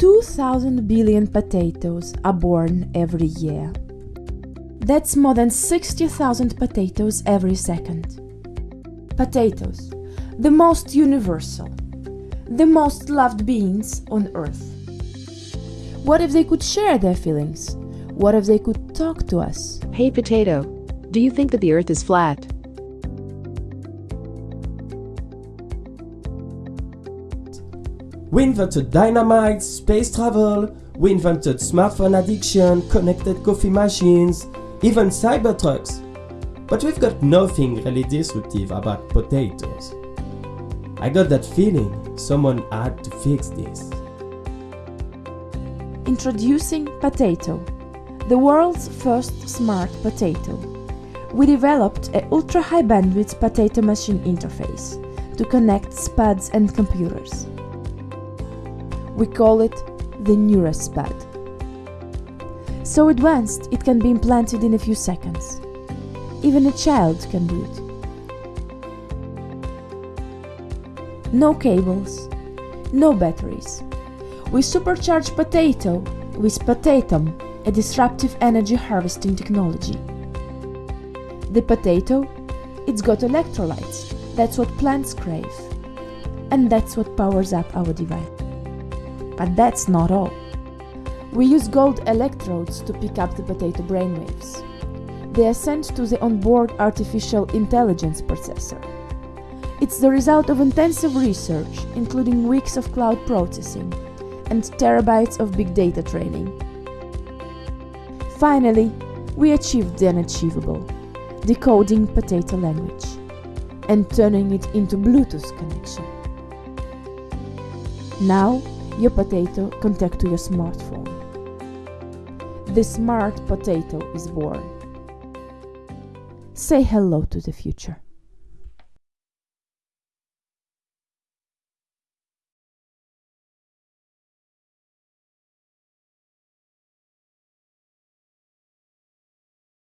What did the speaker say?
2,000 billion potatoes are born every year. That's more than 60,000 potatoes every second. Potatoes, the most universal, the most loved beings on earth. What if they could share their feelings? What if they could talk to us? Hey potato, do you think that the earth is flat? We invented dynamite, space travel, we invented smartphone addiction, connected coffee machines, even cybertrucks. But we've got nothing really disruptive about potatoes. I got that feeling someone had to fix this. Introducing Potato, the world's first smart potato. We developed a ultra-high bandwidth potato machine interface to connect SPUDs and computers. We call it the NeuroSpud. So advanced it can be implanted in a few seconds. Even a child can do it. No cables, no batteries. We supercharge potato with Potatom, a disruptive energy harvesting technology. The potato, it's got electrolytes. That's what plants crave. And that's what powers up our device. But that's not all. We use gold electrodes to pick up the potato brainwaves. They are sent to the onboard artificial intelligence processor. It's the result of intensive research, including weeks of cloud processing and terabytes of big data training. Finally, we achieved the unachievable, decoding potato language and turning it into Bluetooth connection. Now, your potato talk to your smartphone. The smart potato is born. Say hello to the future.